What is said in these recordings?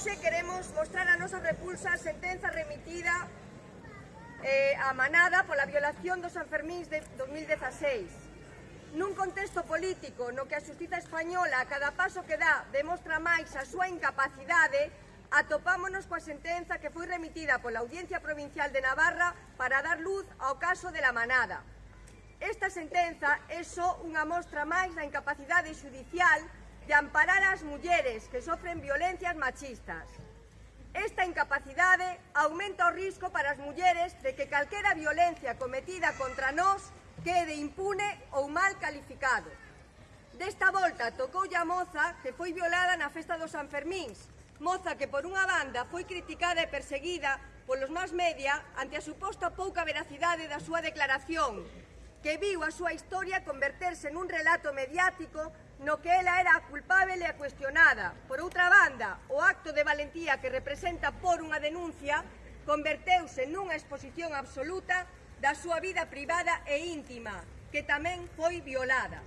Hoxe queremos mostrar a nosa repulsa a sentenza remitida eh, a Manada pola violación dos Sanfermíns de 2016. Nun contexto político no que a justiza española a cada paso que dá demostra máis a súa incapacidade, atopámonos coa sentenza que foi remitida pola Audiencia Provincial de Navarra para dar luz ao caso de la Manada. Esta sentenza é só unha mostra máis da incapacidade judicial de amparar as mulleres que sofren violencias machistas. Esta incapacidade aumenta o risco para as mulleres de que calquera violencia cometida contra nós quede impune ou mal calificado. Desta volta tocoulle a moza que foi violada na festa dos Sanfermíns, moza que por unha banda foi criticada e perseguida polos más media ante a suposta pouca veracidade da súa declaración, que viu a súa historia converterse nun relato mediático no que ela era a culpável e a cuestionada. Por outra banda, o acto de valentía que representa por unha denuncia converteuse nunha exposición absoluta da súa vida privada e íntima, que tamén foi violada.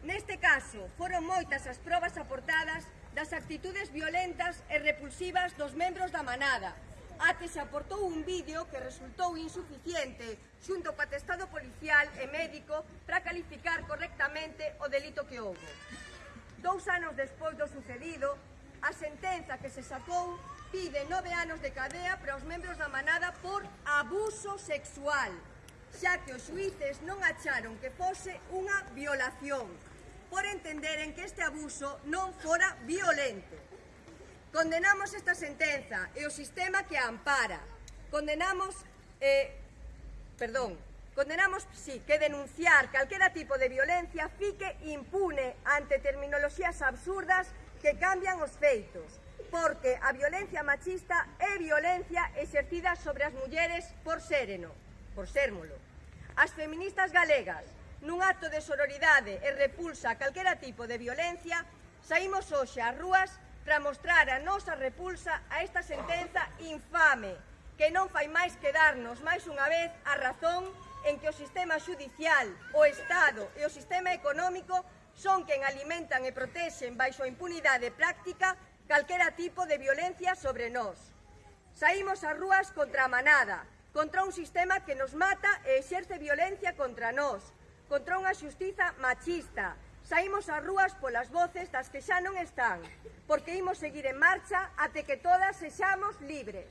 Neste caso, foron moitas as probas aportadas das actitudes violentas e repulsivas dos membros da manada, a que se aportou un vídeo que resultou insuficiente xunto co atestado policial e médico para calificar correctamente o delito que houve. Dous anos despois do sucedido, a sentenza que se sacou pide nove anos de cadea para os membros da manada por abuso sexual, xa que os xuíces non acharon que fose unha violación, por entenderen que este abuso non fora violento. Condenamos esta sentenza e o sistema que a ampara. Condenamos, eh, perdón, condenamos, sí, que denunciar calquera tipo de violencia fique impune ante terminoloxías absurdas que cambian os feitos, porque a violencia machista é violencia exercida sobre as mulleres por sereno, por sérmolo. As feministas galegas, nun acto de sororidade e repulsa a calquera tipo de violencia, saímos hoxe ás rúas para mostrar a nosa repulsa a esta sentenza infame que non fai máis que darnos máis unha vez a razón en que o sistema judicial, o Estado e o sistema económico son quen alimentan e protexen baixo a impunidade práctica calquera tipo de violencia sobre nós. Saímos ás rúas contra a manada, contra un sistema que nos mata e exerce violencia contra nós, contra unha xustiza machista, Saímos ás rúas polas voces das que xa non están, porque imos seguir en marcha até que todas sexamos libres.